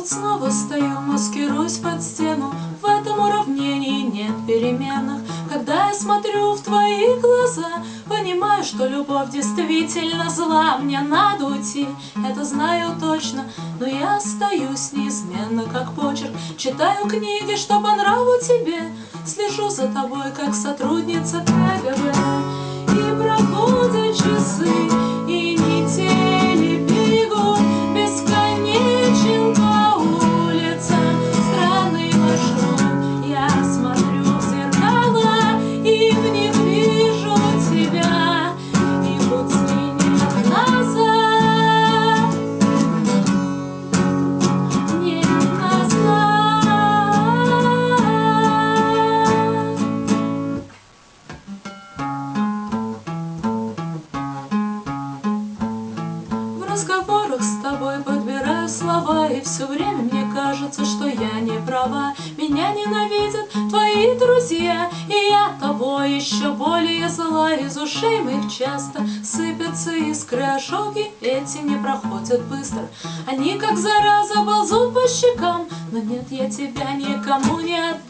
тут снова стою, маскируюсь под стену. В этом уравнении нет переменных Когда я смотрю в твои глаза Понимаю, что любовь действительно зла. Мне надо уйти, это знаю точно. Но я остаюсь неизменно, как почерк. Читаю книги, что по нраву тебе. Слежу за тобой, как сотрудница КГБ. И проходят часы все время мне кажется, что я не права. Меня ненавидят твои друзья И я тобой еще более зла. Из ушей моих часто сыпятся искры Ожоги эти не проходят быстро. Они как зараза ползут по щекам. Но нет, я тебя никому не отдам